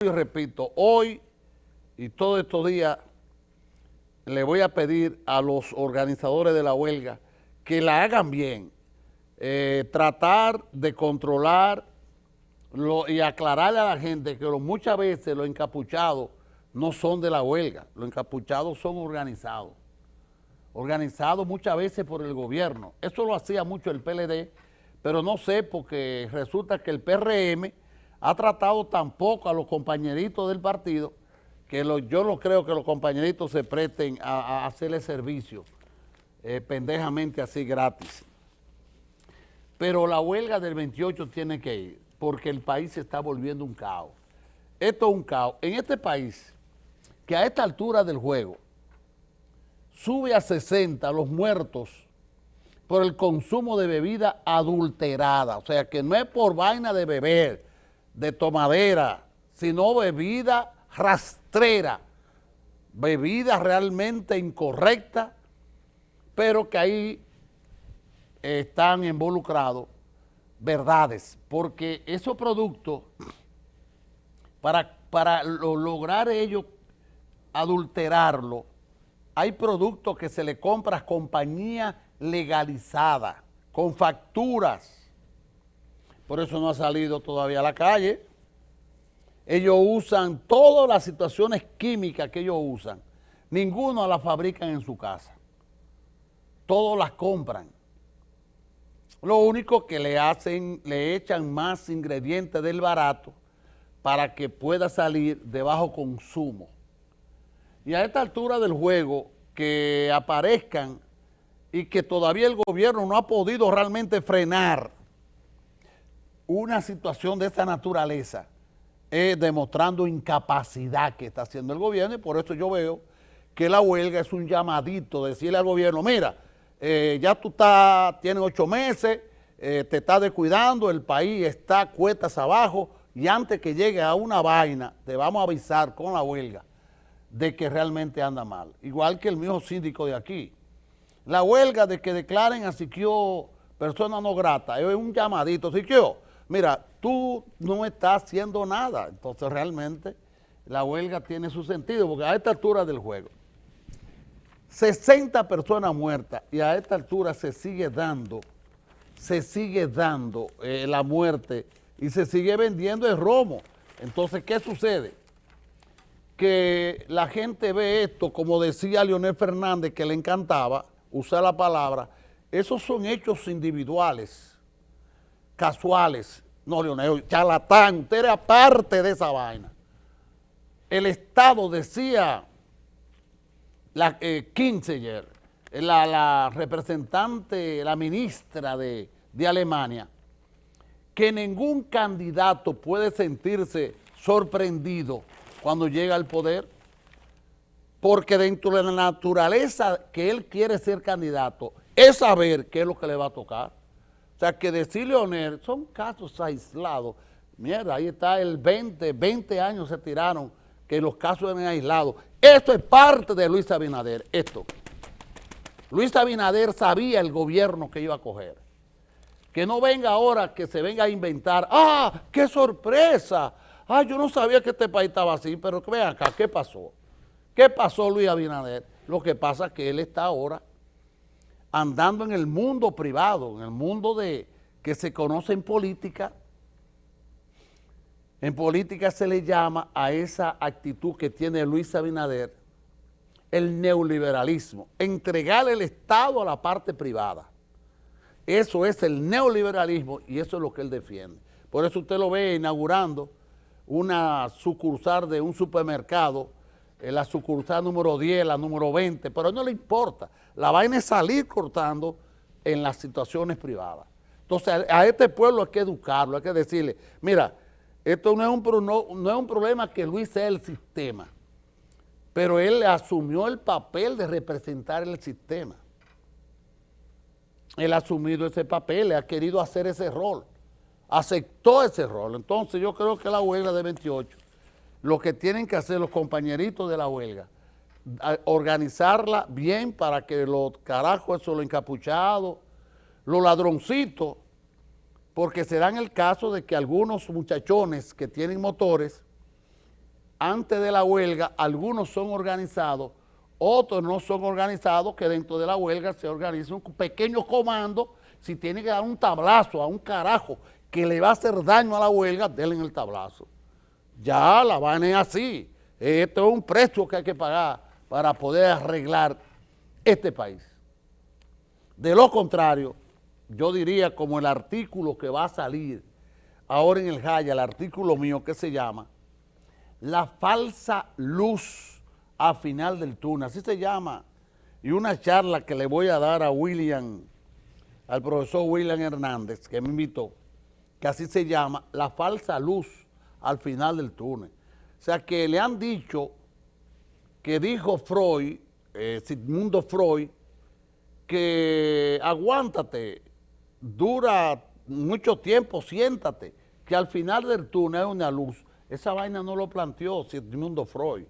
y repito, hoy y todos estos días le voy a pedir a los organizadores de la huelga que la hagan bien, eh, tratar de controlar y aclararle a la gente que muchas veces los encapuchados no son de la huelga, los encapuchados son organizados, organizados muchas veces por el gobierno. Eso lo hacía mucho el PLD, pero no sé porque resulta que el PRM ha tratado tampoco a los compañeritos del partido, que yo no creo que los compañeritos se presten a, hacerle servicio eh, pendejamente así gratis. Pero la huelga del 28 tiene que ir, porque el país se está volviendo un caos. Esto es un caos. En este país, que a esta altura del juego, sube a 60 los muertos por el consumo de bebida adulterada. O sea, que no es por vaina de beber, de tomadera, sino bebida rastrera, bebida realmente incorrecta, pero que ahí están involucrados verdades, porque esos productos, para, para lograr ellos adulterarlo, hay productos que se le compra a compañías legalizadas, con facturas, por eso no ha salido todavía a la calle. Ellos usan todas las situaciones químicas que ellos usan. Ninguno las fabrican en su casa. Todos las compran. Lo único que le hacen, le echan más ingredientes del barato para que pueda salir de bajo consumo. Y a esta altura del juego, que aparezcan y que todavía el gobierno no ha podido realmente frenar una situación de esta naturaleza es demostrando incapacidad que está haciendo el gobierno y por eso yo veo que la huelga es un llamadito, decirle al gobierno, mira, eh, ya tú estás, tienes ocho meses, eh, te estás descuidando, el país está cuetas abajo y antes que llegue a una vaina, te vamos a avisar con la huelga de que realmente anda mal. Igual que el mismo síndico de aquí. La huelga de que declaren a Siquio persona no grata, es un llamadito, Siquio, mira, tú no estás haciendo nada. Entonces realmente la huelga tiene su sentido, porque a esta altura del juego, 60 personas muertas y a esta altura se sigue dando, se sigue dando eh, la muerte y se sigue vendiendo el romo. Entonces, ¿qué sucede? Que la gente ve esto, como decía Leonel Fernández, que le encantaba usar la palabra, esos son hechos individuales casuales. No, Leonel, charlatán, usted era parte de esa vaina. El Estado decía, la eh, la, representante, la ministra de, de Alemania, que ningún candidato puede sentirse sorprendido cuando llega al poder, porque dentro de la naturaleza que él quiere ser candidato es saber qué es lo que le va a tocar. O sea, que decir Leonel son casos aislados. Mierda, ahí está el 20, 20 años se tiraron que los casos eran aislados. Esto es parte de Luis Abinader, esto. Luis Abinader sabía el gobierno que iba a coger. Que no venga ahora que se venga a inventar, ¡ah, qué sorpresa! Ah, yo no sabía que este país estaba así, pero vean acá, ¿qué pasó? ¿Qué pasó Luis Abinader? Lo que pasa es que él está ahora andando en el mundo privado, en el mundo de que se conoce en política, en política se le llama a esa actitud que tiene Luis Abinader el neoliberalismo, entregar el Estado a la parte privada. Eso es el neoliberalismo y eso es lo que él defiende. Por eso usted lo ve inaugurando una sucursal de un supermercado la sucursal número 10, la número 20, pero no le importa. La vaina es salir cortando en las situaciones privadas. Entonces, a, este pueblo hay que educarlo, hay que decirle, mira, esto no es un, no, es un problema que Luis sea el sistema, pero él asumió el papel de representar el sistema. Él ha asumido ese papel, ha querido hacer ese rol, aceptó ese rol. Entonces, yo creo que la huelga de 28 lo que tienen que hacer los compañeritos de la huelga, organizarla bien para que los carajos, esos, los encapuchados, los ladroncitos, porque se dan el caso de que algunos muchachones que tienen motores antes de la huelga, algunos son organizados, otros no son organizados, que dentro de la huelga se organiza un pequeño comando, si tiene que dar un tablazo a un carajo que le va a hacer daño a la huelga, denle el tablazo. Ya la vaina es así. Esto es un precio que hay que pagar para poder arreglar este país. De lo contrario, yo diría como el artículo que va a salir ahora en el Jaya, el artículo mío que se llama La falsa luz a final del túnel, así se llama, y una charla que le voy a dar a William, al profesor William Hernández, que me invitó, que así se llama, La falsa luz al final del túnel. O sea que le han dicho que dijo Freud, eh, Sigmundo Freud, que aguántate, dura mucho tiempo, siéntate, que al final del túnel hay una luz. Esa vaina no lo planteó Sigmundo Freud.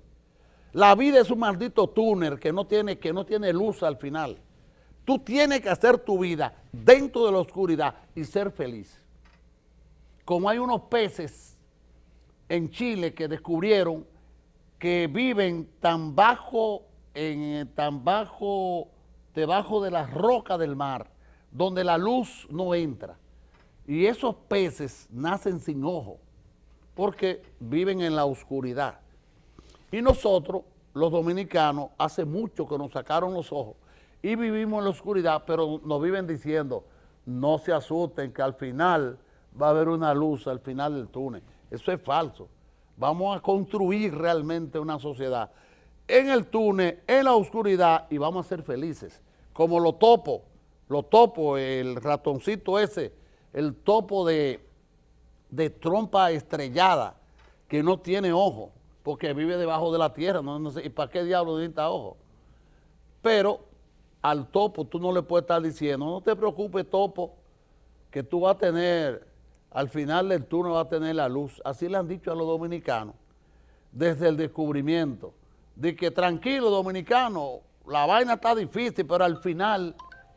La vida es un maldito túnel que no tiene, que no tiene luz al final. Tú tienes que hacer tu vida dentro de la oscuridad y ser feliz. Como hay unos peces en Chile que descubrieron que viven tan bajo, en, tan bajo, debajo de las rocas del mar, donde la luz no entra. Y esos peces nacen sin ojo, porque viven en la oscuridad. Y nosotros, los dominicanos, hace mucho que nos sacaron los ojos y vivimos en la oscuridad, pero nos viven diciendo, no se asusten que al final va a haber una luz al final del túnel. Eso es falso. Vamos a construir realmente una sociedad en el túnel, en la oscuridad y vamos a ser felices. Como los topos, los topos, el ratoncito ese, el topo de, de trompa estrellada que no tiene ojo porque vive debajo de la tierra, no, sé, ¿y para qué diablo necesita ojo? Pero al topo tú no le puedes estar diciendo, no te preocupes topo, que tú vas a tener al final del turno va a tener la luz. Así le han dicho a los dominicanos desde el descubrimiento, de que tranquilo dominicano, la vaina está difícil, pero al final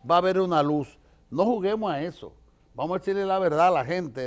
va a haber una luz. No juguemos a eso. Vamos a decirle la verdad a la gente.